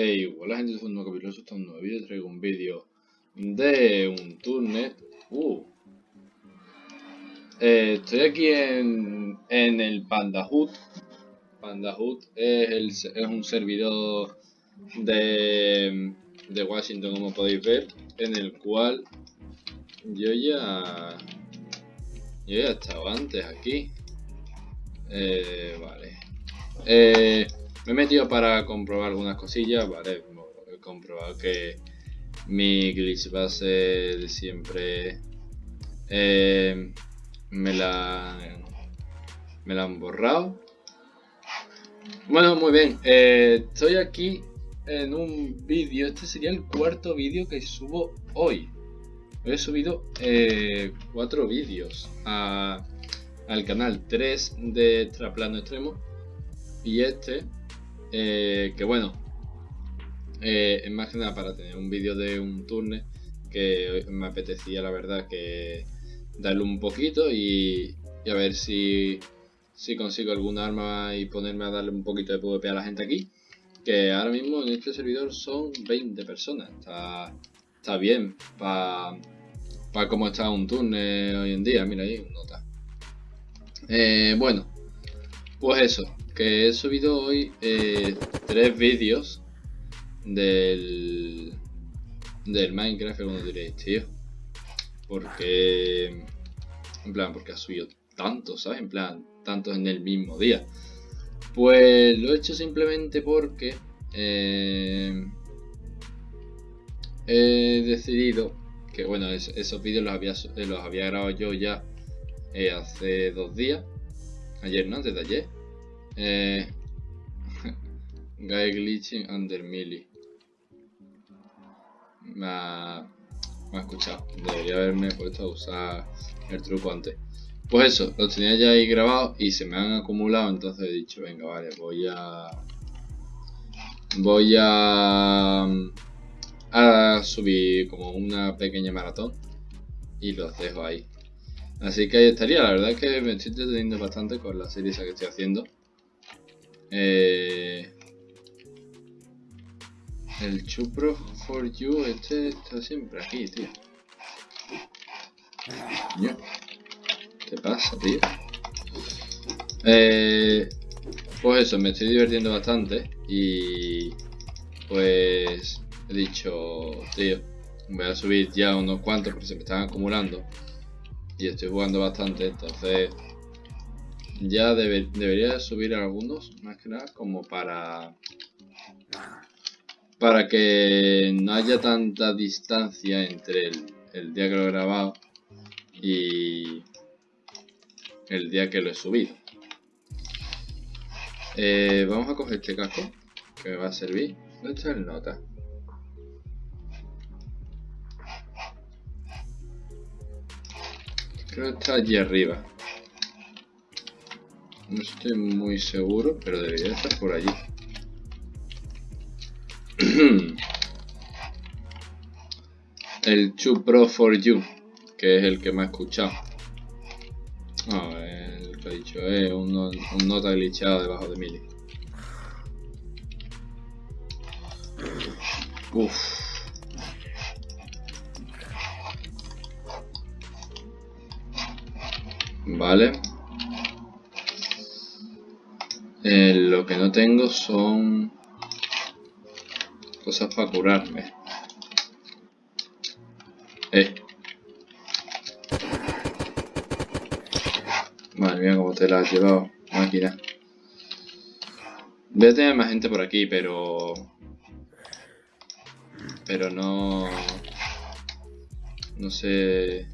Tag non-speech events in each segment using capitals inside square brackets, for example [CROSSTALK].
Hey, hola gente, soy un nuevo capítulo, esto es un nuevo vídeo, traigo un vídeo de un turnet. Uh. Eh, estoy aquí en, en el Pandahood. Pandahood es, el, es un servidor de, de Washington, como podéis ver, en el cual yo ya, yo ya estaba antes aquí. Eh, vale. Eh, me he metido para comprobar algunas cosillas, vale, he comprobado que mi glitch base de siempre eh, me la me la han borrado. Bueno, muy bien, eh, estoy aquí en un vídeo, este sería el cuarto vídeo que subo hoy. He subido eh, cuatro vídeos al canal, 3 de Extraplano Extremo y este eh, que bueno, eh, es más que nada para tener un vídeo de un turne que me apetecía la verdad que darle un poquito y, a ver si, si consigo algún arma y ponerme a darle un poquito de PvP a la gente aquí. Que ahora mismo en este servidor son 20 personas. Está, está bien para pa cómo está un turne hoy en día. Mira ahí, nota. Eh, bueno, pues eso que he subido hoy eh, tres vídeos del, del Minecraft, como diréis, tío. Porque, en plan, porque ha subido tantos, ¿sabes? En plan, tantos en el mismo día. Pues lo he hecho simplemente porque eh, he decidido que, bueno, esos vídeos los había, los había grabado yo ya eh, hace dos días. Ayer, ¿no? Antes de ayer. Eh, [LAUGHS] Guy glitching under melee. Me ha, escuchado. Debería haberme puesto a usar el truco antes. Pues eso, lo tenía ya ahí grabado y se me han acumulado, entonces he dicho, venga, vale, voy a... Voy a... Subir como una pequeña maratón y los dejo ahí. Así que ahí estaría, la verdad es que me estoy entreteniendo bastante con la serie que estoy haciendo. Eh, el Chupro for You, este está siempre aquí, tío. ¿Qué pasa, tío? Eh, pues eso, me estoy divirtiendo bastante y pues he dicho, tío, voy a subir ya unos cuantos porque se me están acumulando y estoy jugando bastante, entonces ya debería subir algunos, más que nada, como para... Para que no haya tanta distancia entre el, día que lo he grabado y el día que lo he subido. Eh, vamos a coger este casco que me va a servir. ¿Dónde está el nota? Creo que está allí arriba. No estoy muy seguro, pero debería estar por allí. [CLEARS THROAT] el Chu Pro for You, que es el que me ha escuchado. No, el que ha dicho un, un nota glitchado debajo de Mili. Uff. Vale. Eh, lo que no tengo son cosas para curarme. Eh. Madre mía, cómo te la has llevado, máquina. Voy a tener más gente por aquí, pero... Pero no... No sé...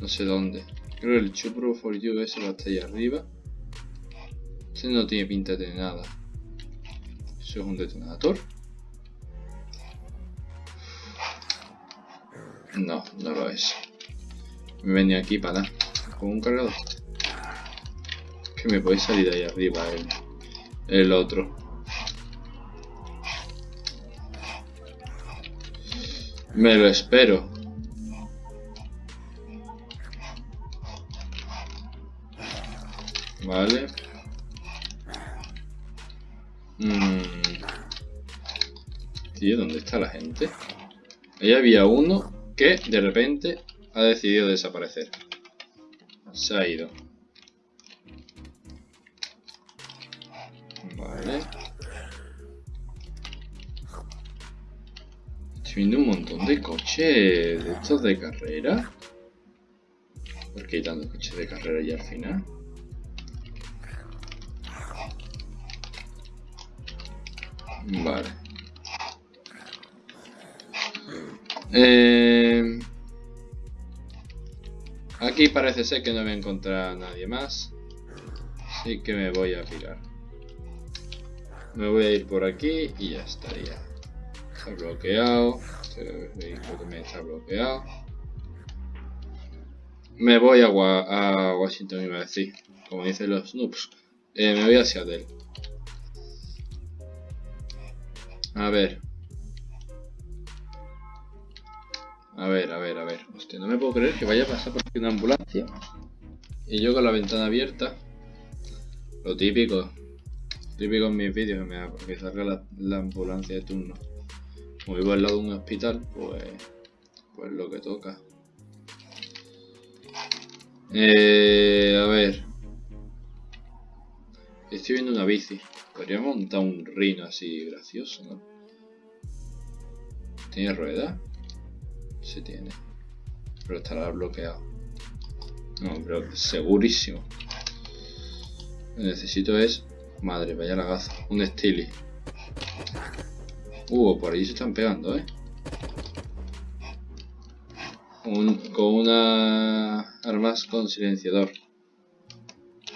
No sé dónde. Creo que el Chupro for You ese va hasta ahí arriba. Ese no tiene pinta de nada. Eso es un detonador. No, no lo es. Me venía aquí para nada. Con un cargador. Que me puede salir de ahí arriba el, el otro. Me lo espero. Tío, ¿dónde está la gente? Ahí había uno que de repente ha decidido desaparecer. Se ha ido. Vale. Estoy viendo un montón de coches de estos de carrera. ¿Por qué hay tantos coches de carrera ya al final? Vale. Eh, aquí parece ser que no voy a encontrar a nadie más. Así que me voy a pirar. Me voy a ir por aquí y ya estaría. Está bloqueado. Este vehículo también está bloqueado. Me voy a, Washington, iba a decir. Como dicen los noobs. Eh, me voy hacia Seattle. A ver. A ver, a ver, a ver. Hostia, no me puedo creer que vaya a pasar por aquí una ambulancia. Y yo con la ventana abierta. Lo típico. Típico en mis vídeos que, me, que salga la, ambulancia de turno. Como vivo al lado de un hospital, pues. Pues lo que toca. Eh, a ver. Estoy viendo una bici. Podría montar un rino así gracioso, ¿no? ¿Tiene rueda? Sí tiene. Pero estará bloqueado. No, pero segurísimo. Lo que necesito es... Madre, vaya lagazo. Un Steely. Uh, por ahí se están pegando, ¿eh? con una armas con silenciador.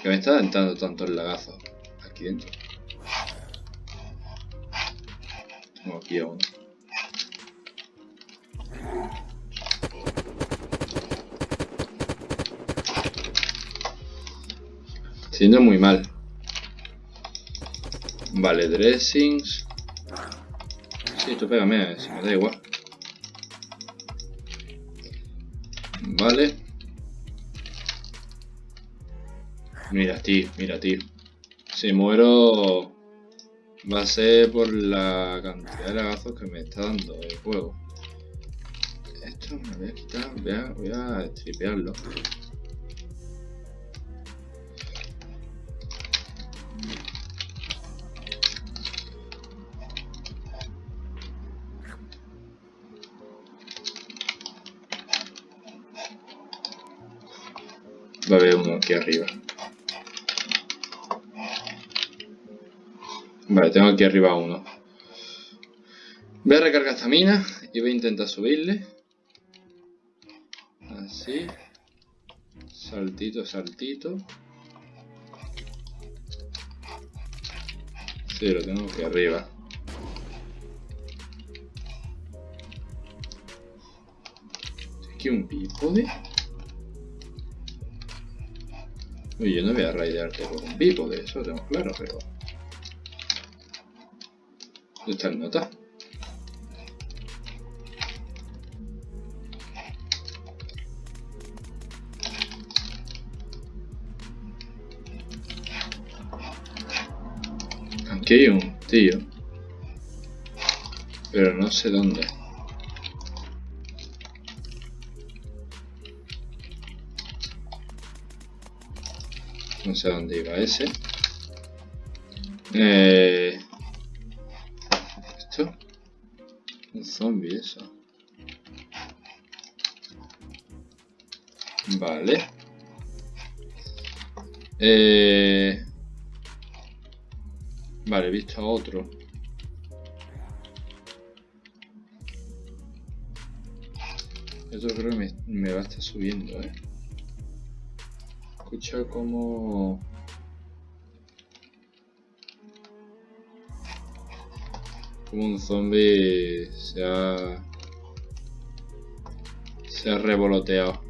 Que me está dando tanto el lagazo. Aquí dentro. Tengo aquí a uno. Siendo muy mal. Vale, dressings. Sí, tú pégame, si me da igual. Vale. Mira, tío, mira, tío. Si muero va a ser por la cantidad de lagazos que me está dando el juego. Esto me voy a quitar, voy a, voy a. aquí arriba. Vale, tengo aquí arriba uno. Voy a recargar esta mina y voy a intentar subirle. Así. Saltito, saltito. Sí, lo tengo aquí arriba. Aquí un bípode. Uy, yo no voy a raidearte por un bípode, eso lo tengo claro, pero... ¿Dónde está el nota? Aquí hay un tío. Pero no sé dónde. No sé dónde iba ese. Eh... ¿Esto? Un zombie eso. Vale. Eh... Vale, he visto otro. Esto creo que me, me va a estar subiendo, eh escucha como como un zombie se ha se ha revoloteado.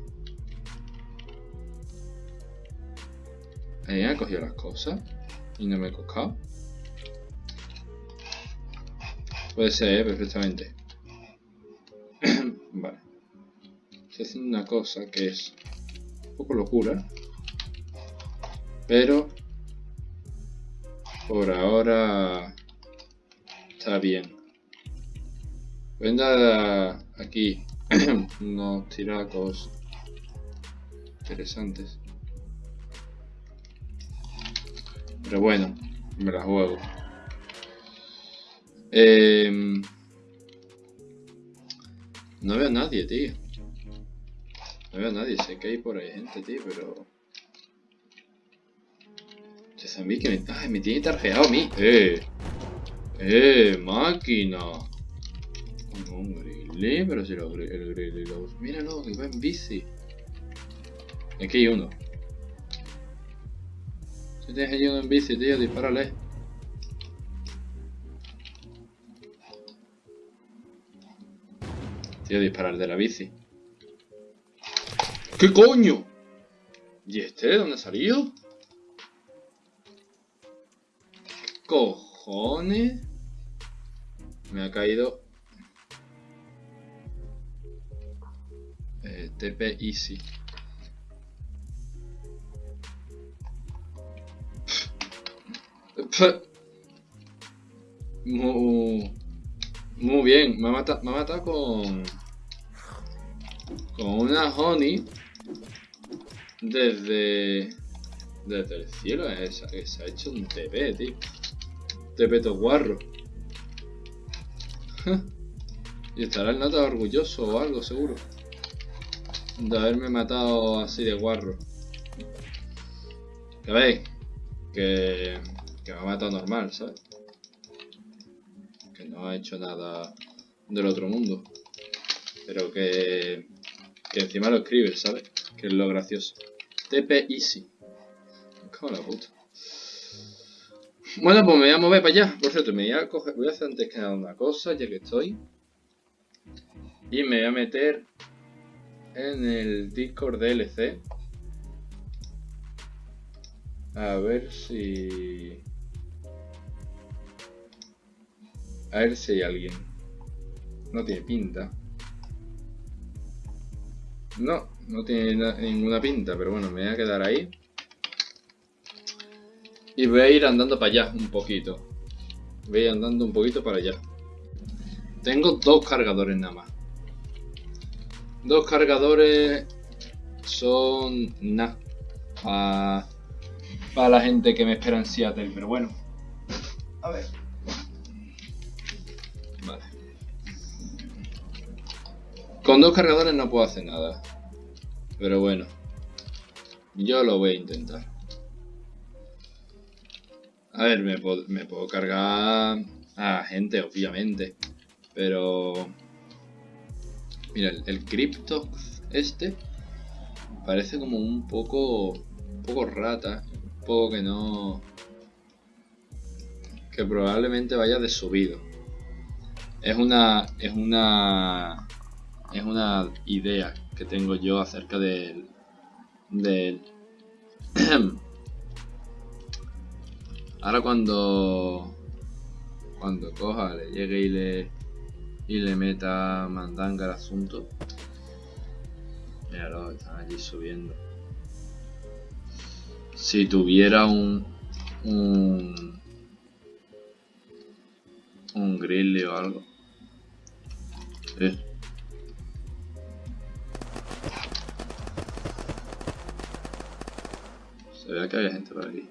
Ahí ha cogido las cosas y no me he cocado puede ser ¿eh? perfectamente. [COUGHS] Vale. Estoy haciendo una cosa que es un poco locura pero por ahora Está bien. Voy a aquí [CLEARS THROAT] unos tiracos interesantes. Pero bueno, me la juego. Em, no veo a nadie, tío. No veo a nadie, sé que hay por ahí gente, tío, pero... Este zombie que me... ¡Ay, me tiene tarjeado a mí! ¡Eh! ¡Eh! ¡Máquina! Un grizzly, pero si lo, el grizzly lo... Mira, no, que va en bici. Aquí hay uno. Si tienes allí uno en bici, tío, dispárale. Tío, disparar de la bici. ¿Qué coño? ¿Y este? ¿De dónde ha salido? Cojones? Me ha caído... Eh, TP Easy. [LAUGHS] Muy, muy bien, me ha matado, me ha matado con, con una honey desde, desde el cielo. Se, ha hecho un TP, tío. To guarro. y estará el nota orgulloso o algo, seguro. De haberme matado así de guarro. Que veis, que que me ha matado normal, ¿sabes? Que no ha hecho nada del otro mundo. Pero que, que encima lo escribe, ¿sabes? Que es lo gracioso. TP Easy. Como la puta. Bueno, pues me voy a mover para allá. Por cierto, me voy a, coger, voy a hacer antes que nada una cosa, ya que estoy. Y me voy a meter en el Discord DLC. A ver si... A ver si hay alguien. No tiene pinta. No, no tiene ninguna pinta, pero bueno, me voy a quedar ahí. Y voy a ir andando para allá un poquito. Voy a ir andando un poquito para allá. Tengo dos cargadores nada más. Dos cargadores son nada. Para la gente que me espera en Seattle, pero bueno. A ver. Con dos cargadores no puedo hacer nada. Pero bueno. Yo lo voy a intentar. A ver, me puedo, cargar a gente, obviamente. Pero... Mira, el, el Cryptox este parece como un poco... Un poco rata. Un poco que no... Que probablemente vaya de subido. Es una... Es una es una idea que tengo yo acerca del, del [CLEARS THROAT] ahora cuando cuando coja le llegue y le y le meta mandanga al asunto míralo están allí subiendo si tuviera un un un grizzly o algo eh. Se ve que había gente por aquí.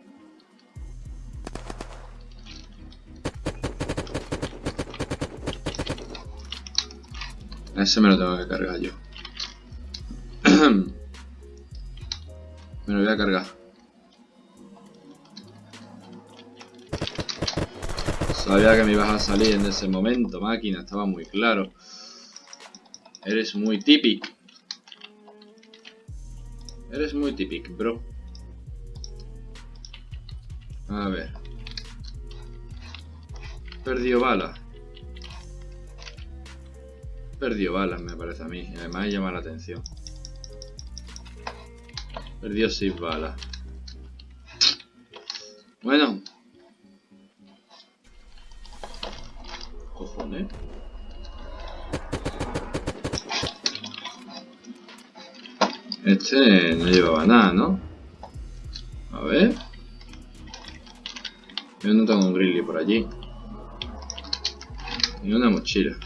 Ese me lo tengo que cargar yo. [CLEARS THROAT] me lo voy a cargar. Sabía que me ibas a salir en ese momento, máquina, estaba muy claro. Eres muy típico. Eres muy típico, bro. A ver. Perdió bala. Perdió balas, me parece a mí. Además llama la atención. Perdió 6 balas. Bueno. Cojones. Este no llevaba nada, ¿no? A ver. Yo no tengo un grizzly por allí. Y una mochila.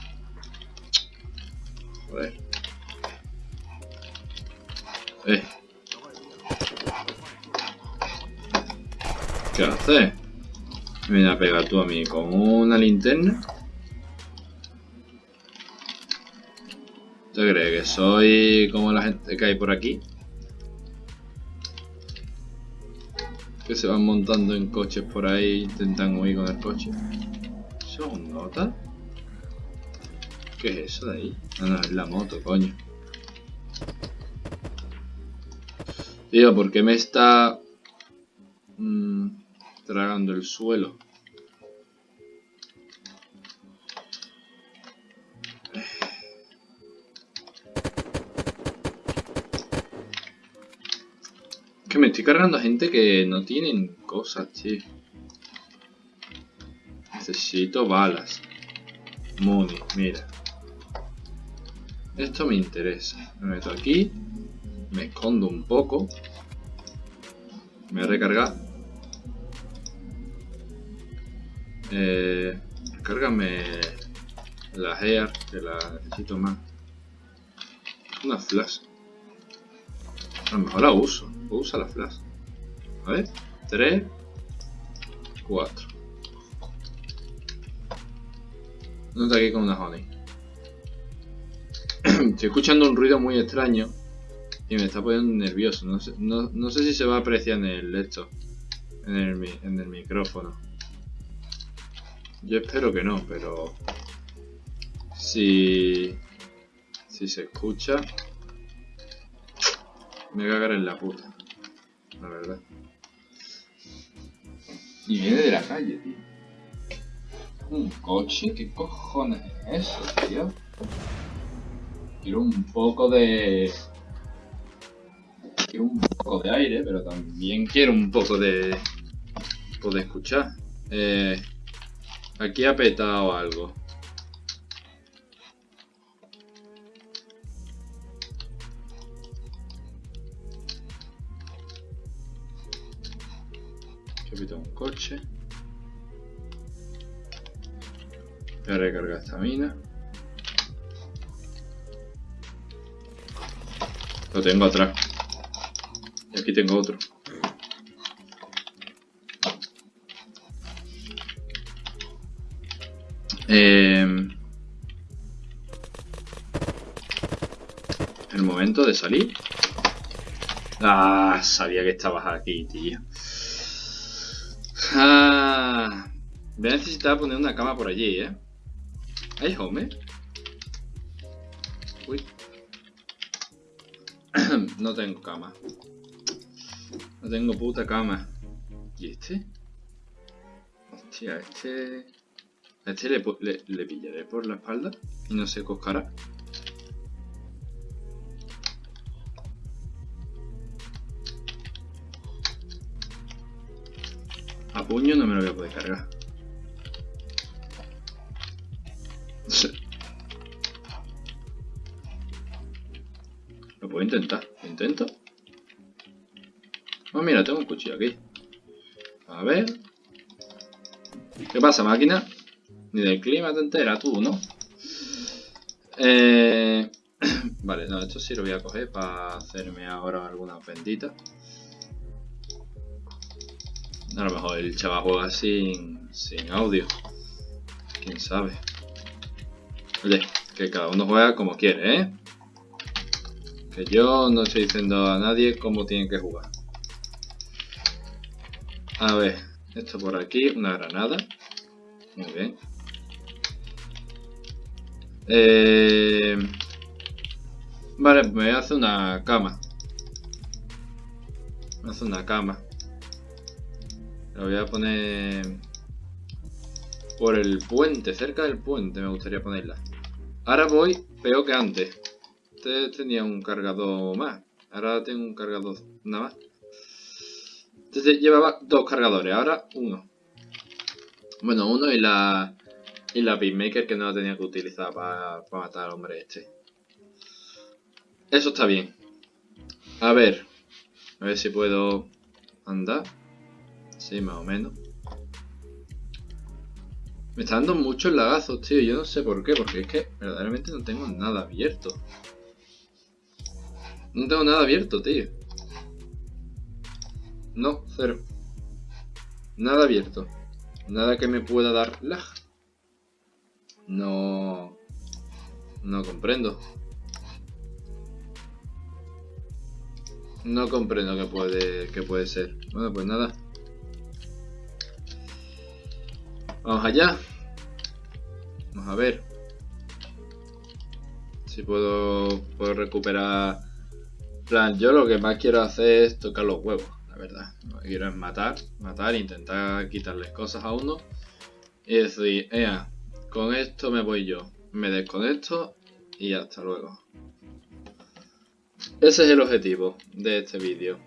Eh. ¿Qué haces? Me viene a pegar tú a mí con una linterna. ¿Te crees que soy como la gente que hay por aquí? Que se van montando en coches por ahí, intentan huir con el coche. ¿Eso es un nota? ¿Qué es eso de ahí? No, no, es la moto, coño. Tío, ¿por qué me está mmm, tragando el suelo? Que me estoy cargando a gente que no tienen cosas, tío. Necesito balas. Money, mira. Esto me interesa. Me meto aquí. Escondo un poco. Me voy a recargar. Eh, recárgame la hair, que la necesito más. Una flash. A lo mejor la uso. Usa la flash. A ver. 3, 4. No está aquí con una honey. [CLEARS THROAT] Estoy escuchando un ruido muy extraño y me está poniendo nervioso. No sé, no, no sé si se va a apreciar en el esto, en el, micrófono. Yo espero que no, pero si, si se escucha, me cagaré en la puta, la verdad. Y viene de la calle, tío. ¿Un coche? ¿Qué cojones es eso, tío? Quiero un poco de... Quiero un poco de aire, pero también quiero un poco de... Poder escuchar. Eh, aquí ha petado algo. Aquí ha petado un coche. Voy a recargar esta mina. Lo tengo atrás. Y aquí tengo otro. Eh, el momento de salir. Ah, sabía que estabas aquí, tío. Ah, voy a necesitar poner una cama por allí, ¿eh? ¿Hay home? Uy. [CLEARS THROAT] no tengo cama. No tengo puta cama. ¿Y este? Hostia, este... A este le, le, le pillaré por la espalda y no se coscará. A puño no me lo voy a poder cargar. [LAUGHS] Lo puedo intentar. ¿Lo intento? Oh, mira, tengo un cuchillo aquí. A ver. ¿Qué pasa, máquina? Ni del clima te entera tú, ¿no? Eh... [CLEARS THROAT] vale, no, esto sí lo voy a coger para hacerme ahora alguna bendita. A lo mejor el chaval juega sin, sin audio. Quién sabe. Oye, que cada uno juega como quiere, ¿eh? Que yo no estoy diciendo a nadie cómo tienen que jugar. A ver, esto por aquí, una granada. Muy bien. Eh... Vale, me hace una cama. Me hace una cama. La voy a poner por el puente, cerca del puente me gustaría ponerla. Ahora voy peor que antes. Antes tenía un cargador más. Ahora tengo un cargador nada más. Entonces llevaba dos cargadores, ahora uno. Bueno, uno y la y la Beatmaker que no la tenía que utilizar para, para matar al hombre este. Eso está bien. A ver. A ver si puedo andar. Sí, más o menos. Me está dando muchos lagazos, tío. Yo no sé por qué, porque es que verdaderamente no tengo nada abierto. No tengo nada abierto, tío. No, cero. Nada abierto. Nada que me pueda dar lag. No... No comprendo. No comprendo qué puede, qué puede ser. Bueno, pues nada. Vamos allá. Vamos a ver. Si puedo, puedo recuperar... plan, yo lo que más quiero hacer es tocar los huevos, verdad. Lo que quiero es matar, matar, intentar quitarles cosas a uno. Y decir, ea, con esto me voy yo. Me desconecto y hasta luego. Ese es el objetivo de este vídeo.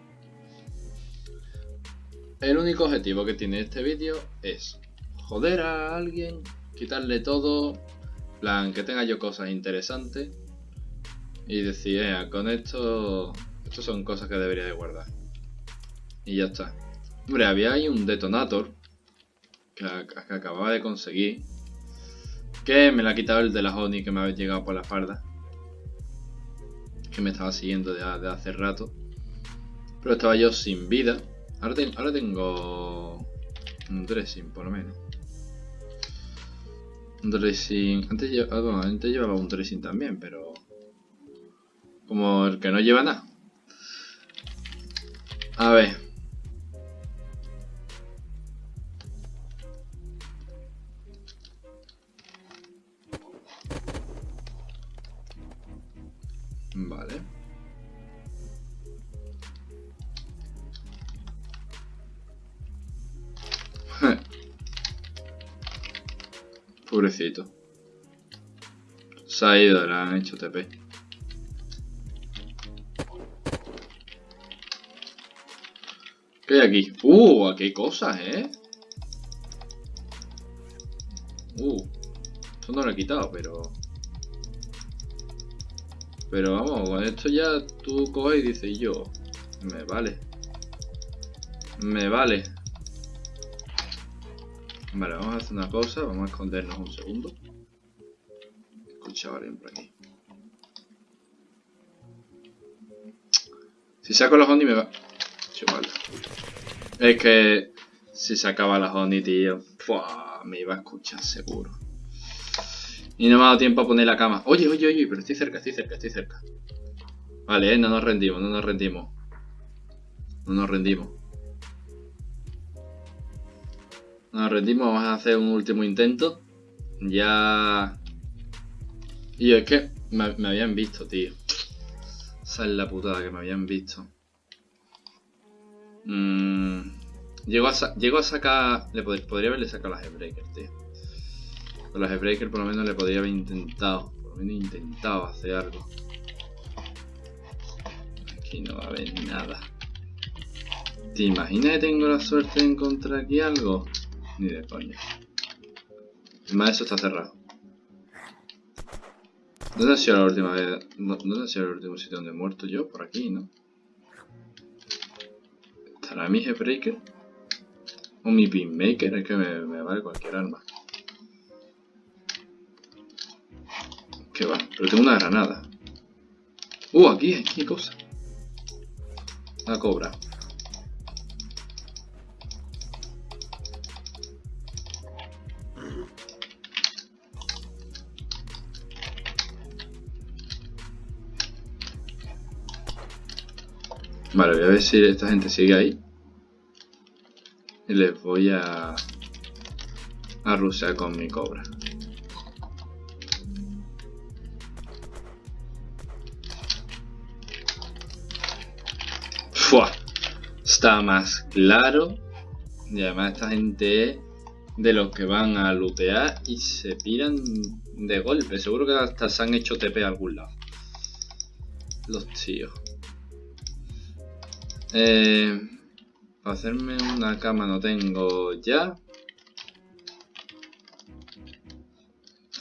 El único objetivo que tiene este vídeo es joder a alguien, quitarle todo, plan que tenga yo cosas interesantes y decir, con esto, esto son cosas que debería de guardar. Y ya está. Hombre, había ahí un detonator que, acababa de conseguir, que me la ha quitado el de la Honey que me había llegado por la espalda, que me estaba siguiendo de, hace rato, pero estaba yo sin vida. Ahora, tengo un dressing por lo menos. Un dressing. Antes, ah, antes llevaba un dressing también, pero. Como el que no lleva nada. A ver. Pobrecito. Se ha ido, le han hecho TP. ¿Qué hay aquí? ¡Uh! Aquí hay cosas, ¿eh? Uh. Esto no lo he quitado, pero... Pero vamos, con esto ya tú coges y dices yo. Me vale. Me vale. Vale, vamos a hacer una cosa, vamos a escondernos un segundo. Escucha alguien por aquí. Si saco la honey me va... Chupada. Es que si sacaba la honey, tío, me iba a escuchar seguro. Y no me ha dado tiempo a poner la cama. Oye, oye, oye, pero estoy cerca, estoy cerca, estoy cerca. Vale, eh, no nos rendimos, no nos rendimos. No nos rendimos. Nos rendimos, vamos a hacer un último intento. Ya... Y es que me, habían visto, tío. Esa es la putada que me habían visto. Mm, llego, a a sacar... Le podría haberle sacado las Headbreakers, tío. Con las Headbreakers por lo menos le podría haber intentado. Por lo menos intentado hacer algo. Aquí no va a haber nada. ¿Te imaginas que tengo la suerte de encontrar aquí algo? Ni de coña. Además eso está cerrado. ¿Dónde ha sido la última vez? ¿Dónde ha sido el último sitio donde he muerto yo? Por aquí, ¿no? ¿Estará mi Breaker? ¿O mi Pinmaker? Es que me, vale cualquier arma. ¿Qué va? Pero tengo una granada. Uh, aquí, aquí hay cosa. Una cobra. Vale, voy a ver si esta gente sigue ahí. Y les voy a... A rusear con mi cobra. ¡Fua! Está más claro. Y además esta gente es de los que van a lootear y se piran de golpe. Seguro que hasta se han hecho TP a algún lado. Los tíos. Eh, para hacerme una cama no tengo ya.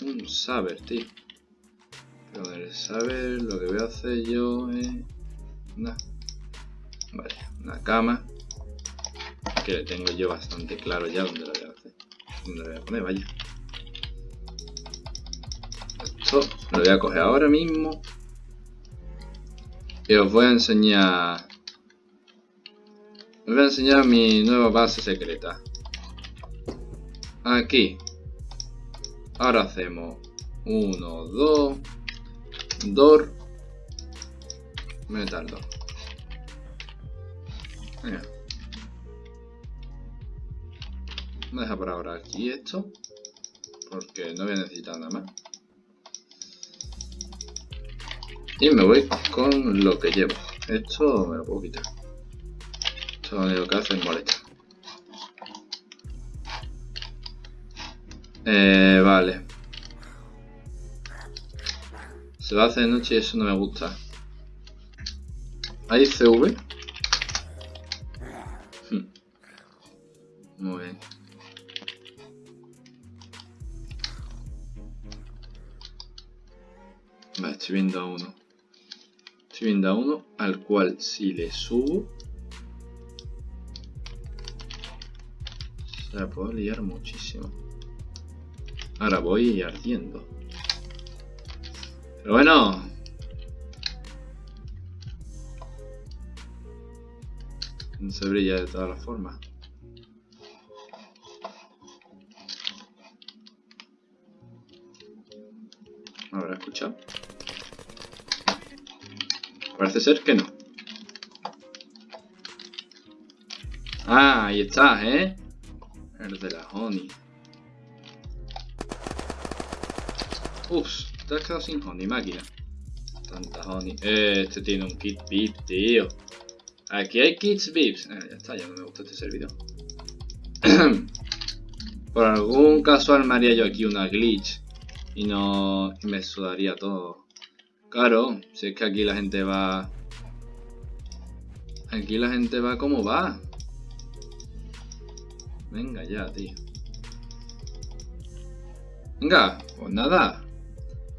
Un saber, tío. Pero el saber lo que voy a hacer yo es... Nada. Vale, una cama. Que tengo yo bastante claro ya dónde la voy a hacer. Dónde la voy a poner, vaya. Esto lo voy a coger ahora mismo. Y os voy a enseñar... Os voy a enseñar mi nueva base secreta. Aquí. Ahora hacemos 1, 2, Dor, Metal 2. Venga. Voy a dejar por ahora aquí esto. Porque no voy a necesitar nada más. Y me voy con lo que llevo. Esto me lo puedo quitar. Lo que hace es molesta. Eh, vale. Se va a hacer de noche y eso no me gusta. ¿Hay CV? Hmm. Muy bien. Vale, estoy viendo a uno. Estoy viendo a uno al cual si le subo la puedo liar muchísimo. Ahora voy ardiendo. Pero bueno. No se brilla de todas las formas. ¿Habrá escuchado? Parece ser que no. Ah, ahí está, ¿eh? De la honey. Ups, te has quedado sin honey, máquina. Tanta honey. Este tiene un kit VIP, tío. Aquí hay kits VIPs. Eh, ya está, ya no me gusta este servidor. [CLEARS THROAT] Por algún casual me haría yo aquí una glitch. Y no... Me sudaría todo. Claro, si es que aquí la gente va... Aquí la gente va como va. Venga ya, tío. Venga, pues nada.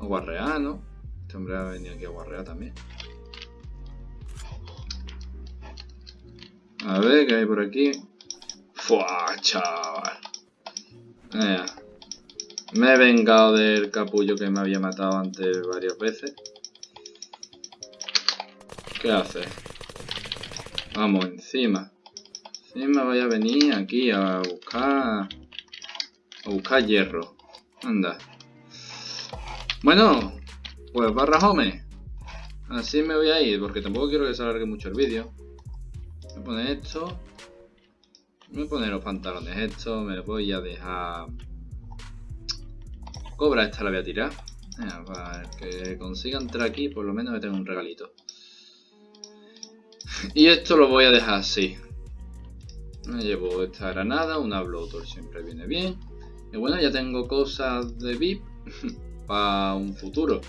A guarrear, ¿no? Este hombre ha venido aquí a guarrear también. A ver, ¿qué hay por aquí? ¡Fua, chaval! Me he vengado del capullo que me había matado antes varias veces. ¿Qué hace? Vamos, encima. Encima voy a venir aquí a buscar... A buscar hierro. Anda. Bueno, pues barra home. Así me voy a ir, porque tampoco quiero que se alargue mucho el vídeo. Voy a poner esto. Voy a poner los pantalones estos. Me los voy a dejar... Cobra esta la voy a tirar. para que consiga entrar aquí, por lo menos me tengo un regalito. Y esto lo voy a dejar así. Me llevo esta granada, una bloator siempre viene bien. Y bueno, ya tengo cosas de VIP [LAUGHS] para un futuro.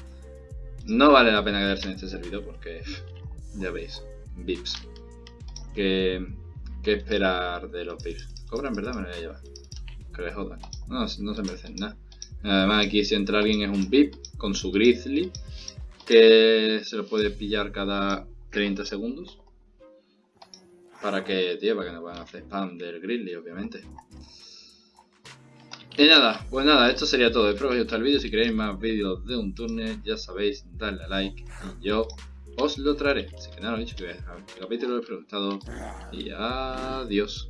No vale la pena quedarse en este servidor porque [LAUGHS] ya veis, VIPs. ¿Qué, esperar de los VIPs? Cobran, ¿verdad? Me lo voy a llevar. Que les jodan. No, no se merecen nada. Además aquí si entra alguien es un VIP con su Grizzly que se lo puede pillar cada 30 segundos. Para que, tío, para que no puedan hacer spam del Grizzly, obviamente. Y nada, pues nada, esto sería todo. Espero que os haya gustado el vídeo. Si queréis más vídeos de un turno, ya sabéis, darle a like y yo os lo traeré. Así que nada, lo dicho, que el capítulo os ha gustado y adiós.